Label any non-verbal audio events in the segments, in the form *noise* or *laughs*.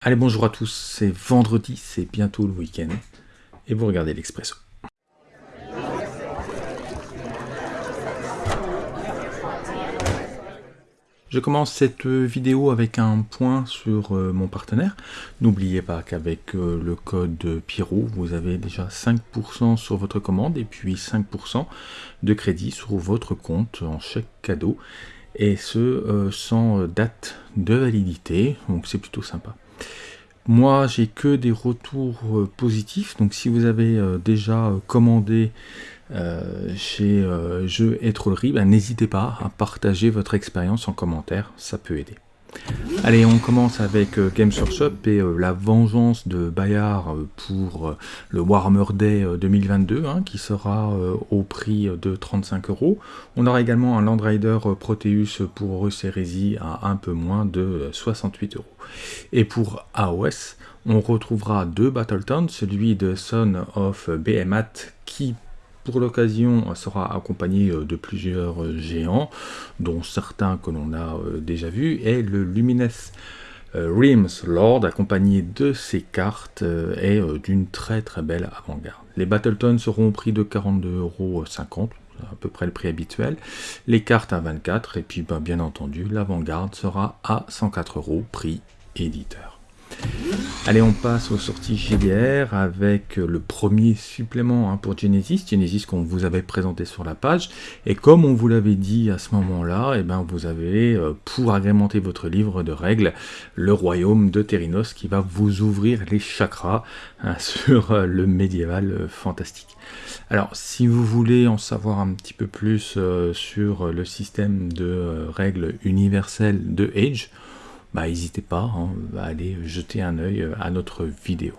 Allez, bonjour à tous, c'est vendredi, c'est bientôt le week-end, et vous regardez l'Expresso. Je commence cette vidéo avec un point sur euh, mon partenaire. N'oubliez pas qu'avec euh, le code Pierrot, vous avez déjà 5% sur votre commande et puis 5% de crédit sur votre compte en chèque cadeau. Et ce, euh, sans date de validité, donc c'est plutôt sympa. Moi, j'ai que des retours euh, positifs. Donc, si vous avez euh, déjà euh, commandé chez Jeux et Trollerie, ben, n'hésitez pas à partager votre expérience en commentaire. Ça peut aider. Allez, on commence avec euh, Games Workshop et euh, la vengeance de Bayard euh, pour le Warhammer Day 2022, hein, qui sera au prix de 35 euros. On aura également un Land Rider Proteus pour Horus à un peu moins de 68 euros. Et pour AOS, on retrouvera deux Battletons, celui de Son of Behemoth qui l'occasion sera accompagné euh, de plusieurs euh, géants, dont certains que l'on a euh, déjà vus, et le Lumines Rims Lord, accompagné de ces cartes, est d'une très très belle avant-garde. Les Battletons seront au prix de 42,50€, à peu près le prix habituel, les cartes à 24, et puis ben, bien entendu, l'avant-garde sera à 104 euros, prix éditeur. Allez, on passe aux sorties GDR avec le premier supplément hein, pour Genesis, Genesis qu'on vous avait présenté sur la page. Et comme on vous l'avait dit à ce moment-là, eh ben vous avez, euh, pour agrémenter votre livre de règles, le royaume de Terinos qui va vous ouvrir les chakras hein, *laughs* sur euh, le médiéval euh, fantastique. Alors, si vous voulez en savoir un petit peu plus sur le système de règles universelles de Age, bah, n'hésitez pas hein, à aller jeter un œil euh, à notre vidéo.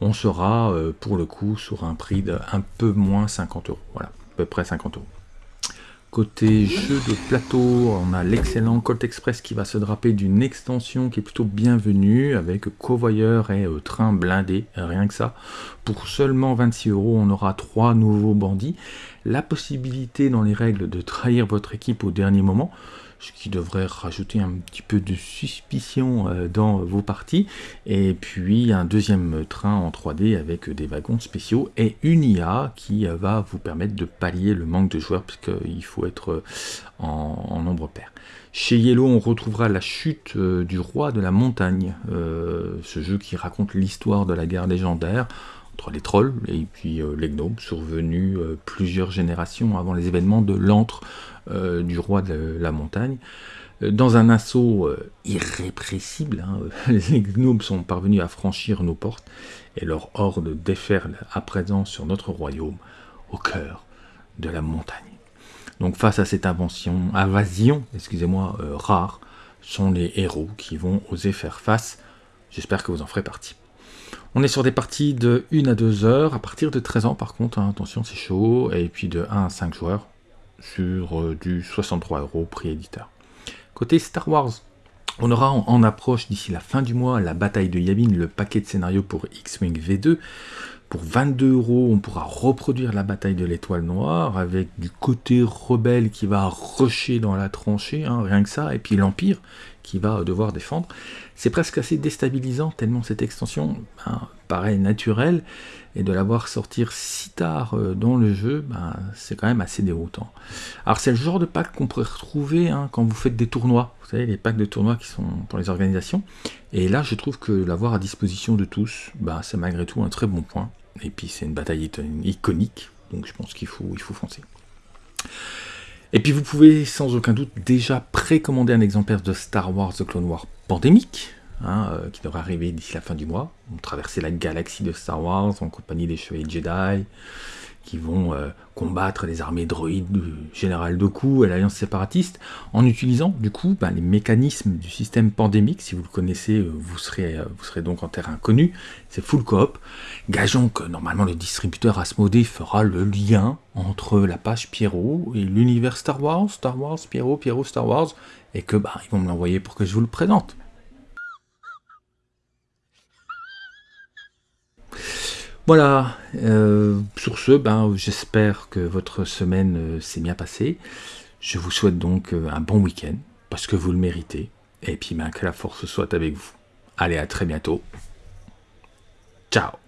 On sera euh, pour le coup sur un prix d'un peu moins 50 euros. Voilà, à peu près 50 euros. Côté jeu de plateau, on a l'excellent Colt Express qui va se draper d'une extension qui est plutôt bienvenue avec covoyeur et euh, train blindé, rien que ça. Pour seulement 26 euros, on aura trois nouveaux bandits. La possibilité dans les règles de trahir votre équipe au dernier moment ce qui devrait rajouter un petit peu de suspicion euh, dans vos parties. Et puis un deuxième train en 3D avec des wagons spéciaux et une IA qui euh, va vous permettre de pallier le manque de joueurs puisqu'il faut être euh, en, nombre pair. Chez Yellow, on retrouvera la chute du roi de la montagne, ce jeu qui raconte l'histoire de la guerre légendaire entre les trolls et puis les gnomes, survenus plusieurs générations avant les événements de l'antre euh, du roi de la montagne. Euh, dans un assaut euh, irrépressible, hein, *laughs* les gnomes sont parvenus à franchir nos portes et leur horde déferle à présent sur notre royaume, au cœur de la montagne. Donc face à cette invention, invasion, excusez-moi, rare, sont les héros qui vont oser faire face. J'espère que vous en ferez partie. On est sur des parties de 1 à 2 heures, à partir de 13 ans par contre, hein, attention c'est chaud, et puis de 1 à 5 joueurs, sur euh, du 63 euros prix éditeur. Côté Star Wars, on aura en, approche d'ici la fin du mois la bataille de Yavin, le paquet de scénario pour X-Wing V2. Pour 22 euros, on pourra reproduire la bataille de l'étoile noire avec du côté rebelle qui va rusher dans la tranchée, hein, rien que ça, et puis l'Empire qui va devoir défendre. C'est presque assez déstabilisant tellement cette extension ben, paraît naturelle et de la voir sortir si tard euh, dans le jeu, ben, c'est quand même assez déroutant. Alors c'est le genre de pack qu'on pourrait retrouver hein, quand vous faites des tournois, vous savez les packs de tournois qui sont pour les organisations, et là je trouve que l'avoir à disposition de tous, ben, c'est malgré tout un très bon point. Et puis c'est une bataille iconique, donc je pense qu'il faut, il faut foncer. Et puis vous pouvez sans aucun doute déjà précommander un exemplaire de Star Wars The Clone Wars Pandémique, hein, euh, qui devrait arriver d'ici la fin du mois. On traverser la galaxie de Star Wars en compagnie des chevaliers Jedi, qui vont euh, combattre les armées droïdes du général Doku et l'alliance séparatiste, en utilisant du coup ben, les mécanismes du système pandémique. Si vous le connaissez, euh, vous serez, donc en terrain inconnu. C'est full coop. Gageons que normalement le distributeur Asmodée fera le lien entre la page Pierrot et l'univers Star Wars, Star Wars, Pierrot, Pierrot, Star Wars, et que ben, ils vont me l'envoyer pour que je vous le présente. Voilà, euh, sur ce, ben, j'espère que votre semaine euh, s'est bien passée. Je vous souhaite donc euh, un bon week-end, parce que vous le méritez, et puis ben, que la force soit avec vous. Allez, à très bientôt. Ciao